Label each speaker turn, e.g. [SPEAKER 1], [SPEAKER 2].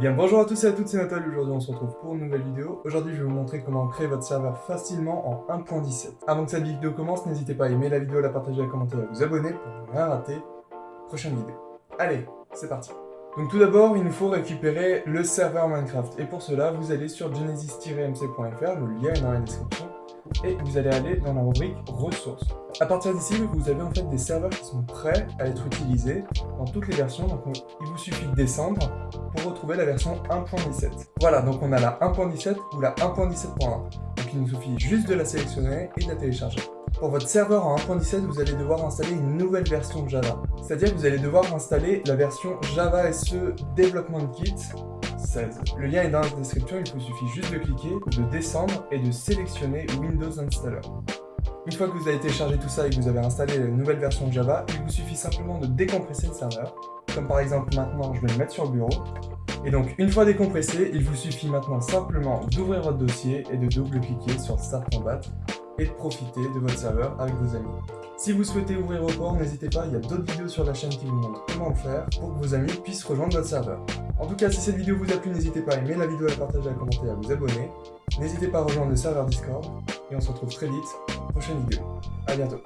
[SPEAKER 1] Bien bonjour à tous et à toutes, c'est Nathalie, aujourd'hui on se retrouve pour une nouvelle vidéo. Aujourd'hui je vais vous montrer comment créer votre serveur facilement en 1.17. Avant que cette vidéo commence, n'hésitez pas à aimer la vidéo, à la partager, à commenter et à vous abonner pour ne rien rater. Prochaine vidéo. Allez, c'est parti donc tout d'abord, il nous faut récupérer le serveur Minecraft. Et pour cela, vous allez sur genesis-mc.fr, le lien est dans la description, et vous allez aller dans la rubrique ressources. À partir d'ici, vous avez en fait des serveurs qui sont prêts à être utilisés dans toutes les versions, donc il vous suffit de descendre pour retrouver la version 1.17. Voilà, donc on a la 1.17 ou la 1.17.1. Donc il nous suffit juste de la sélectionner et de la télécharger. Pour votre serveur en 1.17, vous allez devoir installer une nouvelle version de Java. C'est-à-dire que vous allez devoir installer la version Java SE Development Kit 16. Le lien est dans la description, il vous suffit juste de cliquer, de descendre et de sélectionner Windows Installer. Une fois que vous avez téléchargé tout ça et que vous avez installé la nouvelle version de Java, il vous suffit simplement de décompresser le serveur. Comme par exemple maintenant, je vais le mettre sur le bureau. Et donc, une fois décompressé, il vous suffit maintenant simplement d'ouvrir votre dossier et de double-cliquer sur Start Combat et de profiter de votre serveur avec vos amis. Si vous souhaitez ouvrir au port, n'hésitez pas, il y a d'autres vidéos sur la chaîne qui vous montrent comment le faire pour que vos amis puissent rejoindre votre serveur. En tout cas, si cette vidéo vous a plu, n'hésitez pas à aimer la vidéo, à la partager, à commenter, à vous abonner. N'hésitez pas à rejoindre le serveur Discord et on se retrouve très vite pour une prochaine vidéo. A bientôt